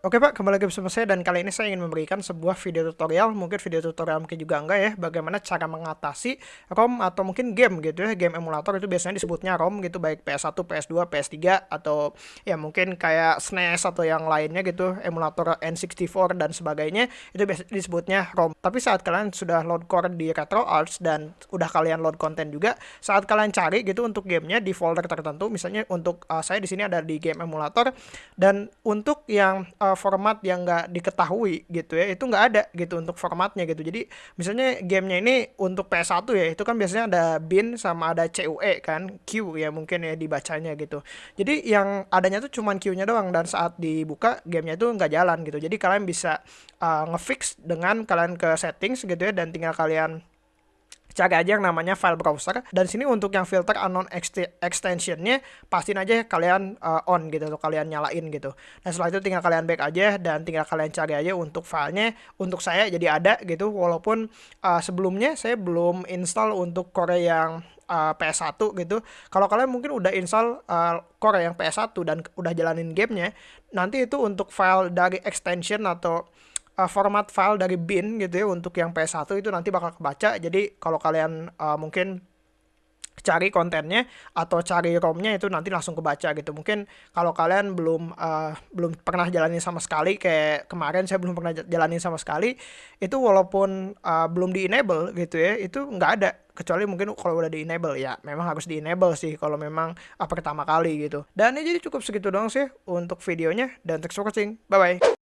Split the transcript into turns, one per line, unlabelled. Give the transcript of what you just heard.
Oke Pak, kembali lagi bersama saya dan kali ini saya ingin memberikan sebuah video tutorial, mungkin video tutorial mungkin juga enggak ya, bagaimana cara mengatasi ROM atau mungkin game gitu ya, game emulator itu biasanya disebutnya ROM gitu, baik PS1, PS2, PS3, atau ya mungkin kayak SNES atau yang lainnya gitu, emulator N64 dan sebagainya, itu biasanya disebutnya ROM. Tapi saat kalian sudah load core di RetroArch dan udah kalian load konten juga, saat kalian cari gitu untuk gamenya di folder tertentu, misalnya untuk uh, saya di sini ada di game emulator, dan untuk yang uh, format yang nggak diketahui gitu ya itu nggak ada gitu untuk formatnya gitu. Jadi misalnya gamenya ini untuk PS1 ya itu kan biasanya ada bin sama ada CUE kan Q ya mungkin ya dibacanya gitu. Jadi yang adanya tuh cuman Q-nya doang dan saat dibuka gamenya itu nggak jalan gitu. Jadi kalian bisa uh, ngefix dengan kalian ke settings gitu ya dan tinggal kalian cari aja yang namanya file browser. Dan sini untuk yang filter unknown extensionnya pastiin aja kalian uh, on gitu atau kalian nyalain gitu. Dan setelah itu tinggal kalian back aja dan tinggal kalian cari aja untuk filenya. Untuk saya jadi ada gitu walaupun uh, sebelumnya saya belum install untuk core yang uh, PS1 gitu. Kalau kalian mungkin udah install uh, core yang PS1 dan udah jalanin gamenya, nanti itu untuk file dari extension atau uh, format file dari bin gitu ya untuk yang PS1 itu nanti bakal kebaca. Jadi kalau kalian uh, mungkin cari kontennya atau cari romnya itu nanti langsung kebaca gitu. Mungkin kalau kalian belum uh, belum pernah jalani sama sekali kayak kemarin saya belum pernah jalani sama sekali itu walaupun uh, belum di enable gitu ya itu nggak ada. Kecuali mungkin kalau udah di enable ya memang harus di enable sih kalau memang uh, pertama kali gitu. Dan ini jadi cukup segitu doang sih untuk videonya dan for watching. Bye bye